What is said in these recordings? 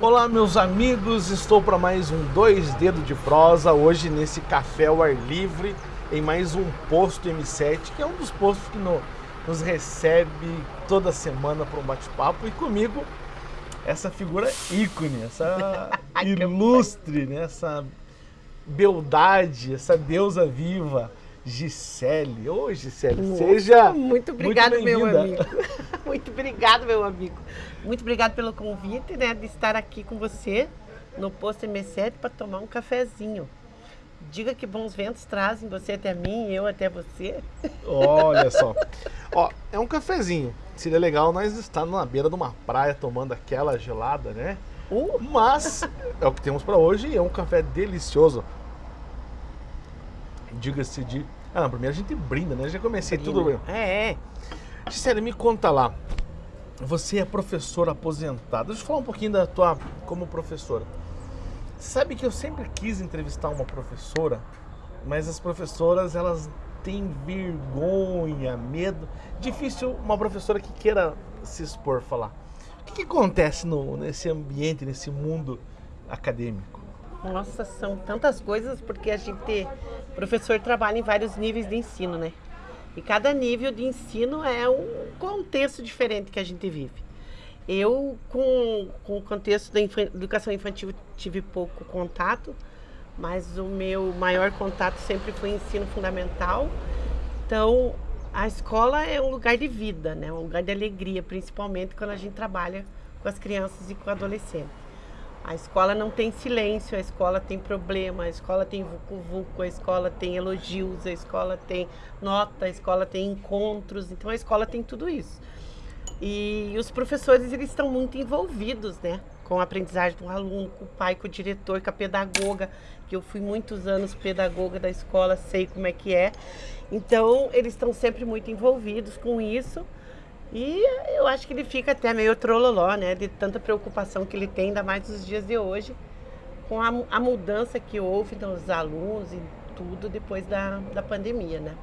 Olá meus amigos, estou para mais um Dois Dedos de Prosa, hoje nesse café ao ar livre, em mais um posto M7, que é um dos postos que no, nos recebe toda semana para um bate-papo, e comigo essa figura ícone, essa ilustre, né, essa beldade, essa deusa viva, Gisele. Ô, Gisele, Nossa, seja muito obrigado, muito meu amigo. muito obrigado, meu amigo. Muito obrigado pelo convite, né, de estar aqui com você no posto M7 para tomar um cafezinho. Diga que bons ventos trazem você até mim e eu até você. Olha só. Ó, é um cafezinho. Seria legal nós estar na beira de uma praia tomando aquela gelada, né? Uh, Mas é o que temos para hoje e é um café delicioso. Diga-se de. Ah, não, primeiro a gente brinda, né? Já comecei tudo bem. É, é. Gisele, me conta lá. Você é professora aposentada. Deixa eu falar um pouquinho da tua como professora. Sabe que eu sempre quis entrevistar uma professora, mas as professoras elas têm vergonha, medo. Difícil uma professora que queira se expor falar. O que, que acontece no, nesse ambiente, nesse mundo acadêmico? Nossa, são tantas coisas porque a gente, professor, trabalha em vários níveis de ensino, né? E cada nível de ensino é um contexto diferente que a gente vive. Eu, com, com o contexto da infan- educação infantil, tive pouco contato, mas o meu maior contato sempre foi ensino fundamental. Então, a escola é um lugar de vida, né? um lugar de alegria, principalmente quando a gente trabalha com as crianças e com adolescentes. A escola não tem silêncio, a escola tem problema, a escola tem vucu-vucu, a escola tem elogios, a escola tem nota, a escola tem encontros, então a escola tem tudo isso. E os professores, eles estão muito envolvidos, né? Com a aprendizagem do aluno, com o pai, com o diretor, com a pedagoga, que eu fui muitos anos pedagoga da escola, sei como é que é. Então, eles estão sempre muito envolvidos com isso. E eu acho que ele fica até meio trololó, né? De tanta preocupação que ele tem, ainda mais nos dias de hoje, com a, a mudança que houve nos alunos e tudo depois da, da pandemia, né?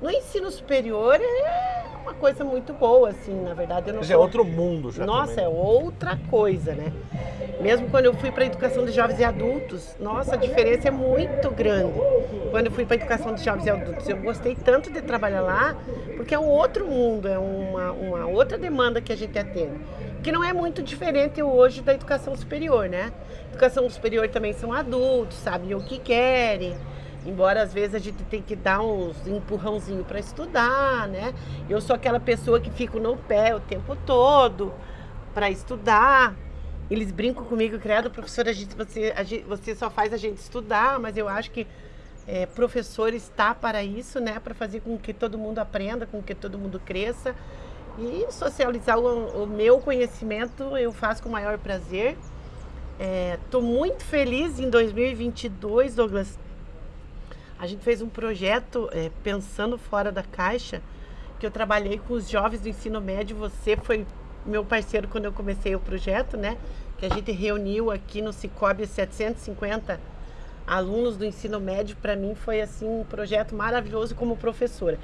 No ensino superior é uma coisa muito boa, assim, na verdade. Eu não é sou- outro mundo já. nossa, também, é né? outra coisa, né? Mesmo quando eu fui para a educação de jovens e adultos, nossa, a diferença é muito grande. Quando eu fui para a educação de jovens e adultos, eu gostei tanto de trabalhar lá, porque é um outro mundo, é uma, uma outra demanda que a gente atende. Que não é muito diferente hoje da educação superior, né? Educação superior também são adultos, sabem o que querem. Embora às vezes a gente tem que dar uns empurrãozinho para estudar, né? Eu sou aquela pessoa que fico no pé o tempo todo para estudar. Eles brincam comigo, criado professor, a gente, você, a gente- você só faz a gente estudar, mas eu acho que é, professor está para isso, né? Para fazer com que todo mundo aprenda, com que todo mundo cresça. E socializar o, o meu conhecimento eu faço com o maior prazer. Estou muito feliz em 2022, Douglas. A gente fez um projeto é, pensando fora da caixa, que eu trabalhei com os jovens do ensino médio. Você foi meu parceiro quando eu comecei o projeto, né? Que a gente reuniu aqui no Cicobi 750 alunos do ensino médio. Para mim foi assim um projeto maravilhoso como professora.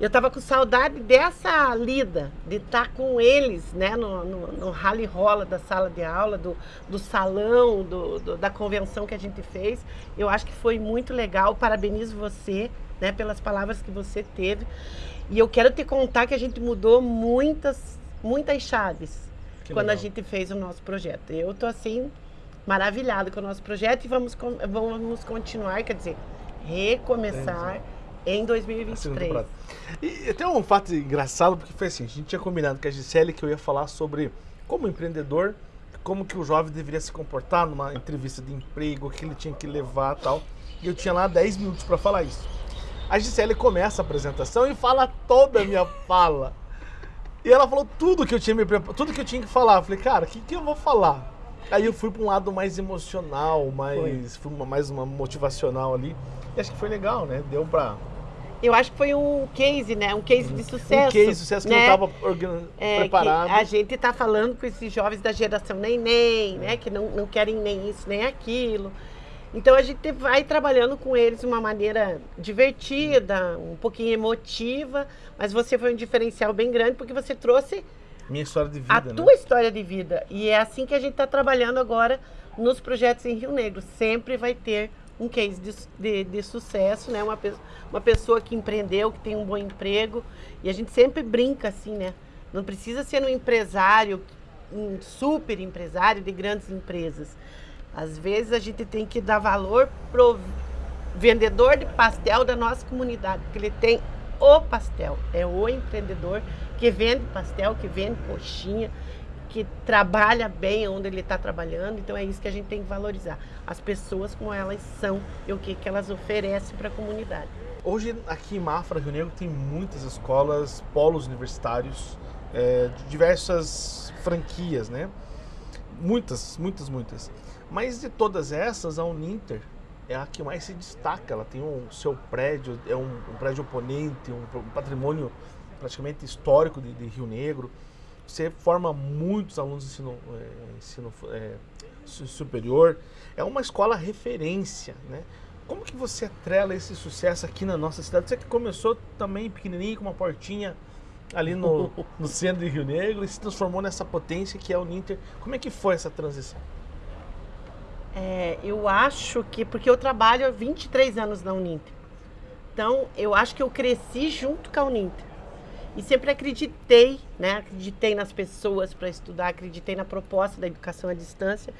Eu estava com saudade dessa lida, de estar com eles, né, no, no, no rally rola da sala de aula, do, do salão, do, do- da convenção que a gente fez. Eu acho que foi muito legal. Parabenizo você, né, pelas palavras que você teve. E eu quero te contar que a gente mudou muitas, muitas chaves Que quando a legal. gente fez o nosso projeto. Eu tô assim maravilhada com o nosso projeto e vamos vamos continuar, quer dizer, recomeçar em A segunda 2023. temporada. E, tem um fato engraçado, porque foi assim, a gente tinha combinado com a Gisele que eu ia falar sobre como empreendedor, como que o jovem deveria se comportar numa entrevista de emprego, o que ele tinha que levar e tal. E eu tinha lá 10 minutos para falar isso. A Gisele começa a apresentação e fala toda a minha fala. E ela falou tudo que eu tinha me tudo que eu tinha que falar. Eu falei, cara, o que, que eu vou falar? Aí eu fui para um lado mais emocional, mais, fui uma, mais uma motivacional ali. E acho que foi legal, né? Deu pra. Eu acho que foi um case, né? Um case de sucesso. um case, sucesso que né? não estava. É, preparado. a gente está falando com esses jovens da geração neném, né? Que não, não querem nem isso, nem aquilo. Então a gente vai trabalhando com eles de uma maneira divertida, um pouquinho emotiva, mas você foi um diferencial bem grande porque você trouxe Minha história de vida, a né? tua história de vida. E é assim que a gente está trabalhando agora nos projetos em Rio Negro. Sempre vai ter um case de, de, de sucesso, né? Uma, pe uma pessoa que empreendeu, que tem um bom emprego. E a gente sempre brinca assim, né? Não precisa ser um empresário, um super empresário de grandes empresas. Às vezes a gente tem que dar valor pro vendedor de pastel da nossa comunidade, porque ele tem o pastel, é o empreendedor que vende pastel, que vende coxinha, que trabalha bem onde ele está trabalhando. Então é isso que a gente tem que valorizar. As pessoas como elas são e o que, que elas oferecem para a comunidade. Hoje aqui em Mafra, Rio Negro, tem muitas escolas, polos universitários, é, diversas franquias, né? Muitas, muitas, muitas. Mas de todas essas, a Uninter é a que mais se destaca. Ela tem o seu prédio, é um, um prédio oponente, um, um, patrimônio praticamente histórico de, de, Rio Negro. Você forma muitos alunos de ensino, é, ensino é, superior. É uma escola referência, né? Como que você atrela esse sucesso aqui na nossa cidade? Você que começou também pequenininho, com uma portinha ali no, no centro de Rio Negro e se transformou nessa potência que é o Ninter. Como é que foi essa transição? É, eu acho que, porque eu trabalho há 23 anos na Uninter. Então, eu acho que eu cresci junto com a Uninter. E sempre acreditei, né? Acreditei nas pessoas para estudar, acreditei na proposta da educação à distância.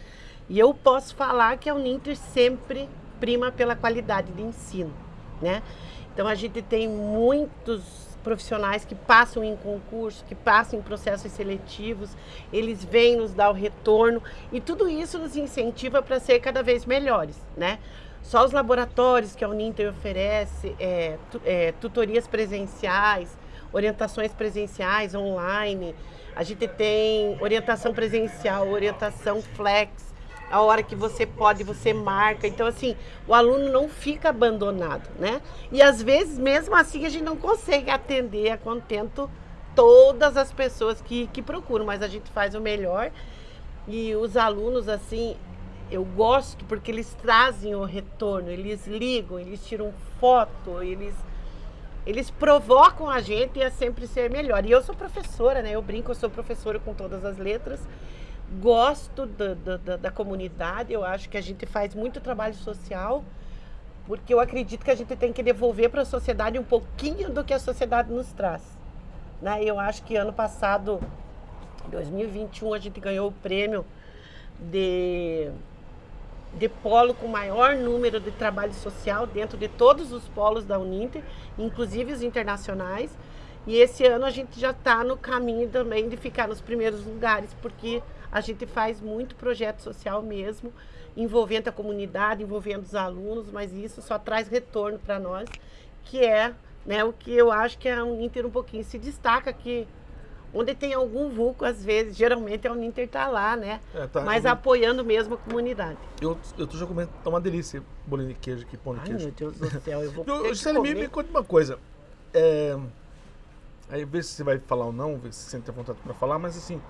E eu posso falar que a Uninter sempre prima pela qualidade de ensino, né? Então, a gente tem muitos profissionais que passam em concurso, que passam em processos seletivos, eles vêm nos dar o retorno e tudo isso nos incentiva para ser cada vez melhores, né? Só os laboratórios que a Uninter oferece, é, é, tutorias presenciais, orientações presenciais online, a gente tem orientação presencial, orientação flex, a hora que você pode, você marca. Então, assim, o aluno não fica abandonado, né? E às vezes, mesmo assim, a gente não consegue atender a contento todas as pessoas que, que procuram, mas a gente faz o melhor. E os alunos, assim, eu gosto porque eles trazem o retorno, eles ligam, eles tiram foto, eles eles provocam a gente a sempre ser melhor. E eu sou professora, né? Eu brinco, eu sou professora com todas as letras gosto da, da, da, comunidade, eu acho que a gente faz muito trabalho social, porque eu acredito que a gente tem que devolver para a sociedade um pouquinho do que a sociedade nos traz. Né? Eu acho que ano passado, 2021, a gente ganhou o prêmio de, de polo com maior número de trabalho social dentro de todos os polos da Uninter, inclusive os internacionais. E esse ano a gente já está no caminho também de ficar nos primeiros lugares, porque a gente faz muito projeto social mesmo, envolvendo a comunidade, envolvendo os alunos, mas isso só traz retorno para nós, que é né, o que eu acho que é um Inter um pouquinho se destaca que onde tem algum vulco, às vezes, geralmente é o Inter tá lá, né? É, tá, mas eu... apoiando mesmo a comunidade. Eu, eu tô já comendo, tá uma delícia bolinho de queijo aqui, pão de Ai, queijo. meu Deus do céu, eu vou eu, Gisele, me, me conta uma coisa. É, aí vê se você vai falar ou não, vê se você sente vontade para falar, mas assim,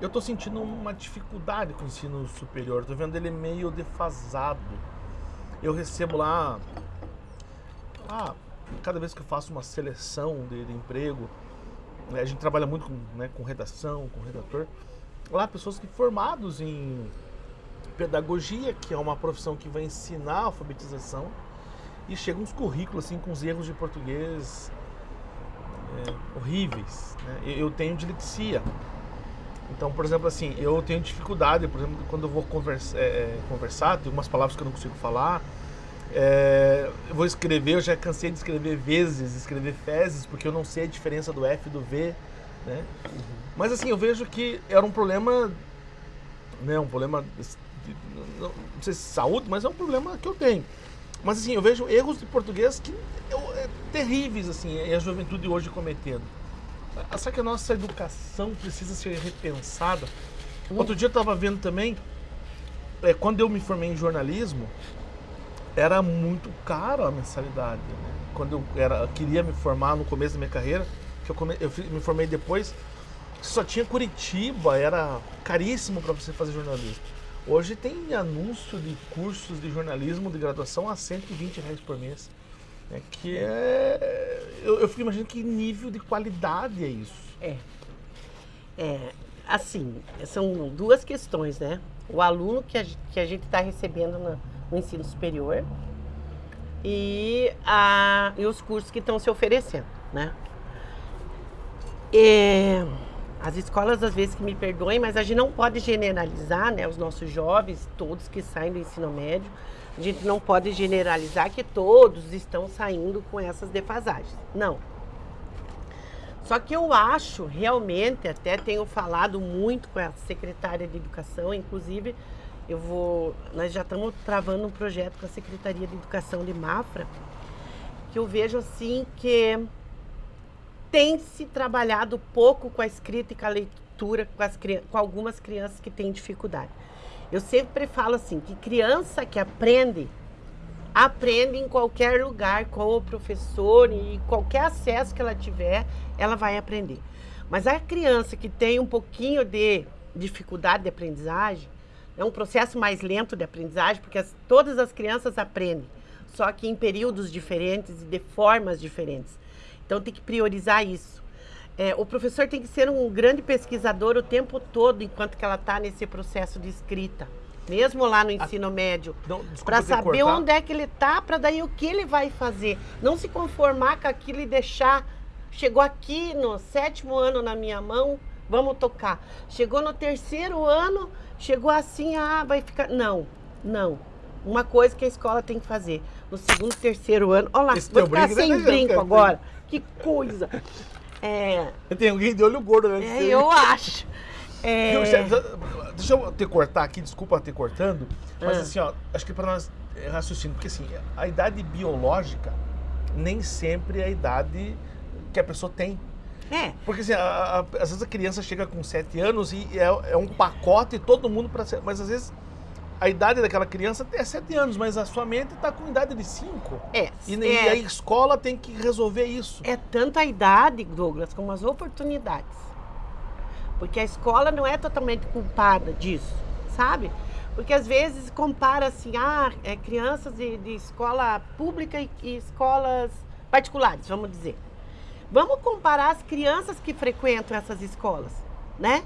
eu tô sentindo uma dificuldade com o ensino superior. Tô vendo ele meio defasado. Eu recebo lá. Ah, cada vez que eu faço uma seleção de, de emprego, a gente trabalha muito com, né, com redação, com redator. Lá, pessoas que formados em pedagogia, que é uma profissão que vai ensinar alfabetização, e chegam uns currículos assim com os erros de português é, horríveis. Né? Eu tenho dislexia. Então, por exemplo, assim, eu tenho dificuldade, por exemplo, quando eu vou conversa, é, é, conversar, tem algumas palavras que eu não consigo falar. É, eu vou escrever, eu já cansei de escrever vezes, escrever fezes, porque eu não sei a diferença do F e do V, né? Uhum. Mas assim, eu vejo que era um problema, né, um problema, de, não, sei se saúde, mas é um problema que eu tenho. Mas assim, eu vejo erros de português que eu, é, terríveis, assim, e a juventude hoje cometendo. Será que a nossa educação precisa ser repensada? Outro dia eu estava vendo também, é, quando eu me formei em jornalismo, era muito caro a mensalidade. Né? Quando eu era, queria me formar no começo da minha carreira, que eu, come, eu me formei depois, só tinha Curitiba, era caríssimo para você fazer jornalismo. Hoje tem anúncio de cursos de jornalismo de graduação a 120 reais por mês. É que é. Eu, eu fico imaginando que nível de qualidade é isso. É. É, assim, são duas questões, né? O aluno que a, que a gente está recebendo no, no, ensino superior e, a, e os cursos que estão se oferecendo, né? É, as escolas às vezes que me perdoem, mas a gente não pode generalizar, né? Os nossos jovens, todos que saem do ensino médio, a gente não pode generalizar que todos estão saindo com essas defasagens. Não. Só que eu acho, realmente, até tenho falado muito com a secretária de Educação, inclusive eu vou, nós já estamos travando um projeto com a Secretaria de Educação de Mafra, que eu vejo assim que tem se trabalhado pouco com a escrita e com a leitura com, as, com algumas crianças que têm dificuldade. Eu sempre falo assim, que criança que aprende aprende em qualquer lugar com o professor e qualquer acesso que ela tiver, ela vai aprender. Mas a criança que tem um pouquinho de dificuldade de aprendizagem, é um processo mais lento de aprendizagem, porque as, todas as crianças aprendem, só que em períodos diferentes e de formas diferentes. Então tem que priorizar isso. É, o professor tem que ser um grande pesquisador o tempo todo enquanto que ela está nesse processo de escrita mesmo lá no ensino médio, para saber cortar. onde é que ele está, para daí o que ele vai fazer. Não se conformar com aquilo e deixar. Chegou aqui no sétimo ano na minha mão, vamos tocar. Chegou no terceiro ano, chegou assim, ah, vai ficar. Não, não. Uma coisa que a escola tem que fazer. No segundo, terceiro ano. Olha lá, Esse vou ficar sem né, brinco agora. Que coisa. É... Tem alguém de olho gordo, né? É, eu acho. É... Deixa eu te cortar aqui, desculpa te cortando, mas ah. assim, ó, acho que para nós é raciocínio, porque assim, a idade biológica nem sempre é a idade que a pessoa tem. É. Porque assim, a, a, às vezes a criança chega com 7 anos e é, é um pacote todo mundo para ser. Mas às vezes a idade daquela criança é 7 anos, mas a sua mente está com idade de 5. É, e, é. e a escola tem que resolver isso. É tanto a idade, Douglas, como as oportunidades. Porque a escola não é totalmente culpada disso, sabe? Porque às vezes compara assim, ah, é, crianças de, de escola pública e, e escolas particulares, vamos dizer. Vamos comparar as crianças que frequentam essas escolas, né?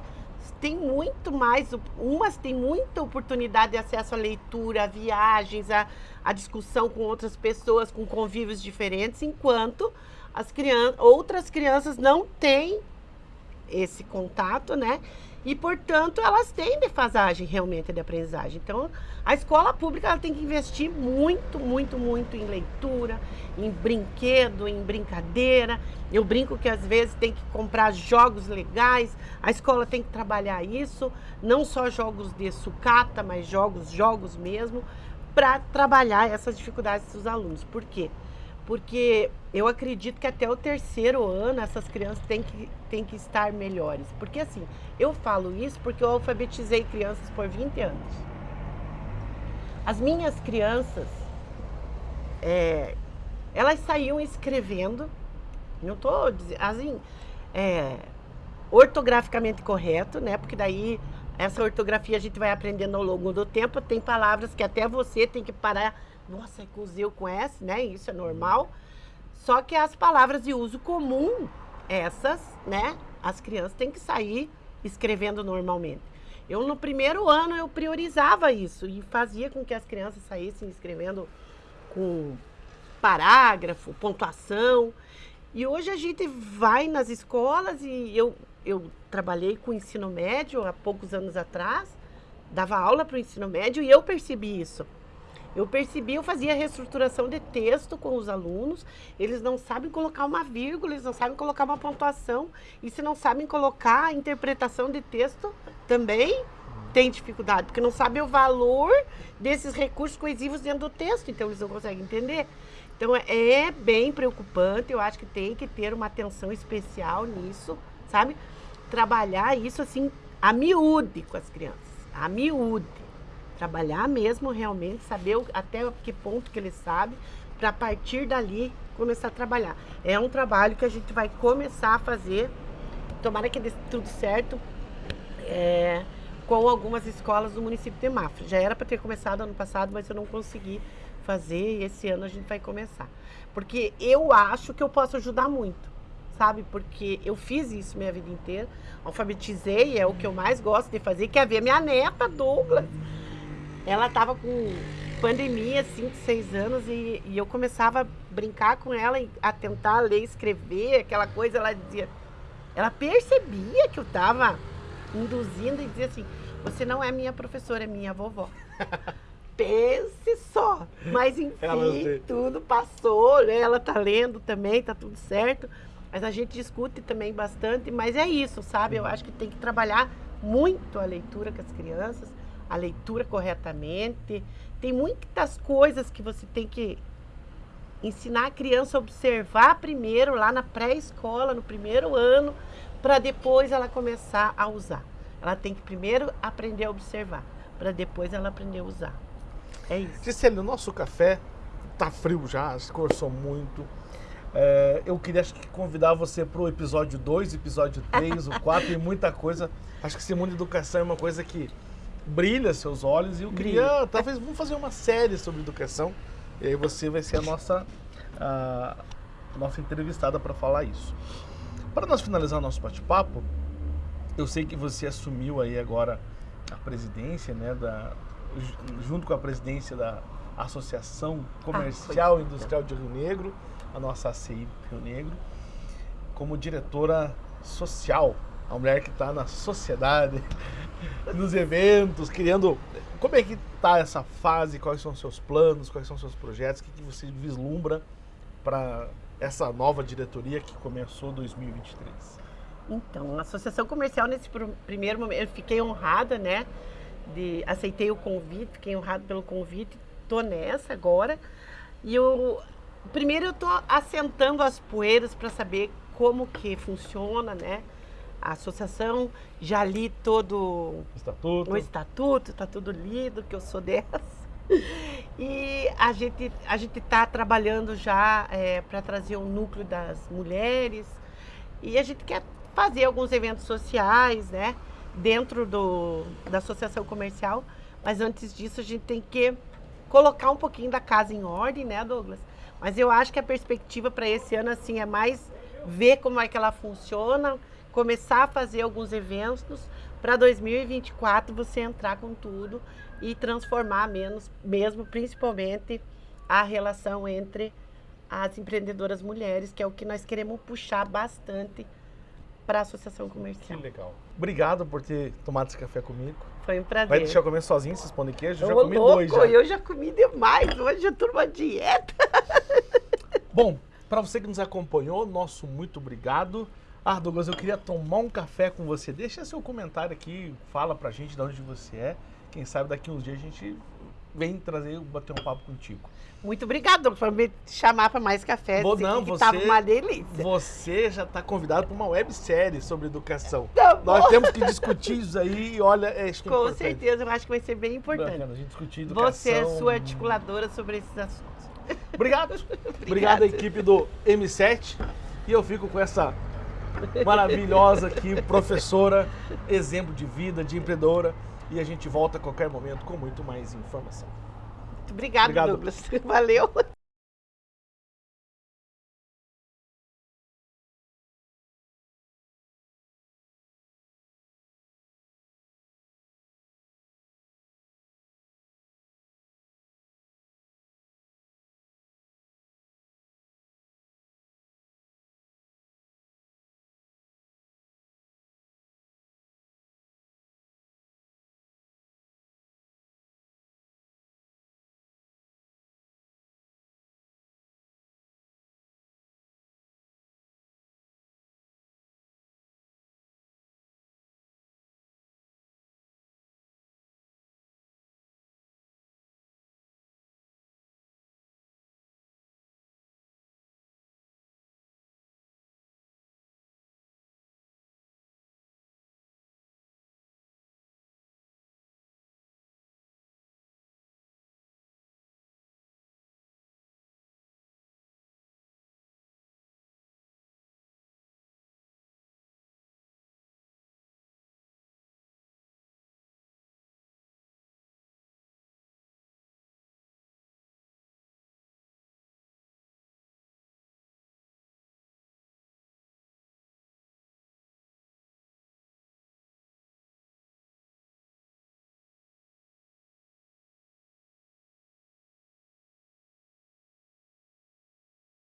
Tem muito mais, umas têm muita oportunidade de acesso à leitura, a viagens, a, a discussão com outras pessoas, com convívios diferentes, enquanto as crianças, outras crianças não têm esse contato, né? E, portanto, elas têm defasagem realmente de aprendizagem. Então, a escola pública ela tem que investir muito, muito, muito em leitura, em brinquedo, em brincadeira. Eu brinco que às vezes tem que comprar jogos legais. A escola tem que trabalhar isso, não só jogos de sucata, mas jogos, jogos mesmo, para trabalhar essas dificuldades dos alunos. Por quê? porque eu acredito que até o terceiro ano essas crianças têm que, têm que estar melhores. Porque assim, eu falo isso porque eu alfabetizei crianças por 20 anos. As minhas crianças, é, elas saíam escrevendo, não estou dizendo, assim, é, ortograficamente correto, né? Porque daí essa ortografia a gente vai aprendendo ao longo do tempo. Tem palavras que até você tem que parar nossa, é Z ou com S, né? Isso é normal. Só que as palavras de uso comum, essas, né? As crianças têm que sair escrevendo normalmente. Eu, no primeiro ano, eu priorizava isso e fazia com que as crianças saíssem escrevendo com parágrafo, pontuação. E hoje a gente vai nas escolas e eu, eu trabalhei com ensino médio há poucos anos atrás, dava aula para o ensino médio e eu percebi isso. Eu percebi, eu fazia reestruturação de texto com os alunos, eles não sabem colocar uma vírgula, eles não sabem colocar uma pontuação, e se não sabem colocar a interpretação de texto, também tem dificuldade, porque não sabem o valor desses recursos coesivos dentro do texto, então eles não conseguem entender. Então é bem preocupante, eu acho que tem que ter uma atenção especial nisso, sabe? Trabalhar isso assim, a miúde com as crianças, a miúde trabalhar mesmo realmente, saber até que ponto que ele sabe, para partir dali começar a trabalhar. É um trabalho que a gente vai começar a fazer, tomara que dê tudo certo, é, com algumas escolas do município de Mafra. Já era para ter começado ano passado, mas eu não consegui fazer e esse ano a gente vai começar. Porque eu acho que eu posso ajudar muito, sabe? Porque eu fiz isso minha vida inteira, alfabetizei, é o que eu mais gosto de fazer, que é ver minha neta, Douglas. Ela estava com pandemia, 5, 6 anos, e, e, eu começava a brincar com ela, a tentar ler, escrever, aquela coisa, ela dizia... Ela percebia que eu estava induzindo e dizia assim, você não é minha professora, é minha vovó. Pense só. Mas enfim, tudo passou, né? ela tá lendo também, tá tudo certo. Mas a gente discute também bastante, mas é isso, sabe? Eu acho que tem que trabalhar muito a leitura com as crianças, a leitura corretamente. Tem muitas coisas que você tem que ensinar a criança a observar primeiro lá na pré-escola, no primeiro ano, para depois ela começar a usar. Ela tem que primeiro aprender a observar, para depois ela aprender a usar. É isso. Gisele, o nosso café tá frio já, escorçou muito. É, eu queria acho que convidar você para o episódio 2, episódio 3, o 4 e muita coisa. Acho que esse mundo de educação é uma coisa que brilha seus olhos e eu queria, brilha. talvez, vamos fazer uma série sobre educação. E aí você vai ser a nossa, a, a nossa entrevistada para falar isso. Para nós finalizar nosso bate-papo, eu sei que você assumiu aí agora a presidência, né, da, junto com a presidência da Associação Comercial ah, e Industrial de Rio Negro, a nossa ACI Rio Negro, como diretora social, a mulher que está na sociedade, nos eventos, criando. Como é que está essa fase? Quais são os seus planos? Quais são os seus projetos? O que, que você vislumbra para essa nova diretoria que começou 2023? Então, a associação comercial nesse primeiro momento, eu fiquei honrada, né? De, aceitei o convite, fiquei honrada pelo convite, tô nessa agora. E eu, primeiro eu tô assentando as poeiras para saber como que funciona, né? A associação, já li todo o estatuto, o estatuto tá tudo lido, que eu sou dessa. E a gente a gente está trabalhando já é, para trazer o núcleo das mulheres e a gente quer fazer alguns eventos sociais, né, dentro do, da associação comercial. Mas antes disso a gente tem que colocar um pouquinho da casa em ordem, né, Douglas? Mas eu acho que a perspectiva para esse ano assim é mais ver como é que ela funciona, começar a fazer alguns eventos para 2024 você entrar com tudo e transformar menos, mesmo principalmente a relação entre as empreendedoras mulheres, que é o que nós queremos puxar bastante para a associação comercial. Que legal. Obrigado por ter tomado esse café comigo. Foi um prazer. Vai deixar eu comer sozinho esses pão de queijo? Eu já comi louco, dois já. Eu já comi demais. Hoje eu tô numa dieta. Bom, para você que nos acompanhou, nosso muito obrigado. Ah, Douglas, eu queria tomar um café com você. Deixa seu comentário aqui, fala pra gente de onde você é. Quem sabe daqui uns dias a gente vem trazer, bater um papo contigo. Muito obrigado por me chamar para mais café. Vou, não, que você, tava uma delícia. Você já está convidado para uma websérie sobre educação. Tá Nós temos que discutir isso aí e olha, é isso Com certeza, eu acho que vai ser bem importante. Bacana, a gente discutir educação. Você é sua articuladora sobre esses assuntos. Obrigado. Obrigado, equipe do M7. E eu fico com essa maravilhosa aqui, professora, exemplo de vida, de empreendedora. E a gente volta a qualquer momento com muito mais informação. Muito obrigado, Obrigado. Douglas. Valeu.